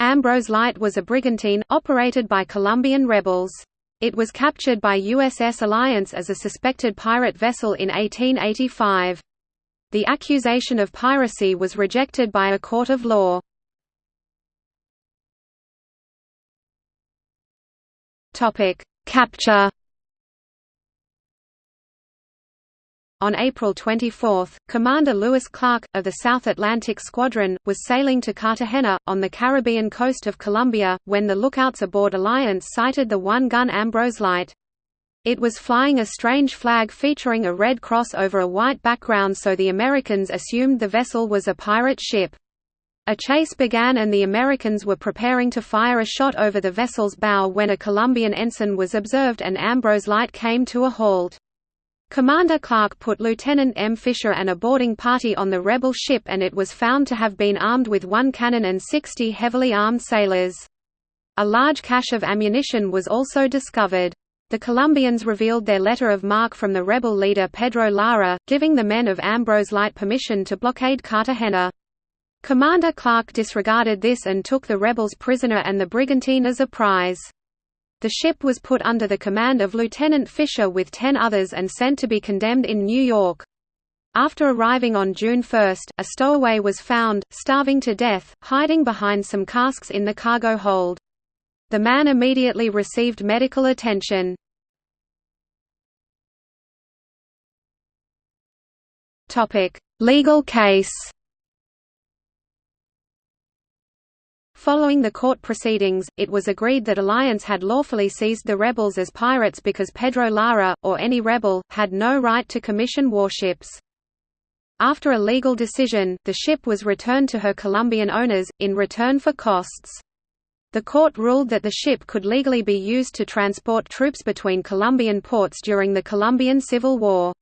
Ambrose Light was a brigantine, operated by Colombian rebels. It was captured by USS Alliance as a suspected pirate vessel in 1885. The accusation of piracy was rejected by a court of law. Capture On April 24, Commander Lewis Clark, of the South Atlantic Squadron, was sailing to Cartagena, on the Caribbean coast of Colombia, when the lookouts aboard Alliance sighted the one-gun Ambrose Light. It was flying a strange flag featuring a red cross over a white background so the Americans assumed the vessel was a pirate ship. A chase began and the Americans were preparing to fire a shot over the vessel's bow when a Colombian ensign was observed and Ambrose Light came to a halt. Commander Clark put Lieutenant M. Fisher and a boarding party on the rebel ship and it was found to have been armed with one cannon and 60 heavily armed sailors. A large cache of ammunition was also discovered. The Colombians revealed their letter of marque from the rebel leader Pedro Lara, giving the men of Ambrose Light permission to blockade Cartagena. Commander Clark disregarded this and took the rebels prisoner and the brigantine as a prize. The ship was put under the command of Lieutenant Fisher with ten others and sent to be condemned in New York. After arriving on June 1, a stowaway was found, starving to death, hiding behind some casks in the cargo hold. The man immediately received medical attention. Legal case Following the court proceedings, it was agreed that Alliance had lawfully seized the rebels as pirates because Pedro Lara, or any rebel, had no right to commission warships. After a legal decision, the ship was returned to her Colombian owners, in return for costs. The court ruled that the ship could legally be used to transport troops between Colombian ports during the Colombian Civil War.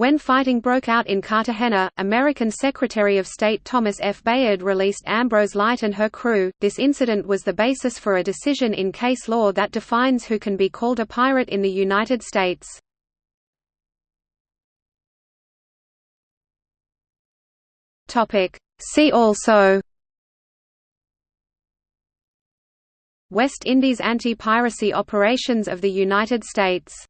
When fighting broke out in Cartagena, American Secretary of State Thomas F. Bayard released Ambrose Light and her crew. This incident was the basis for a decision in case law that defines who can be called a pirate in the United States. Topic: See also West Indies anti-piracy operations of the United States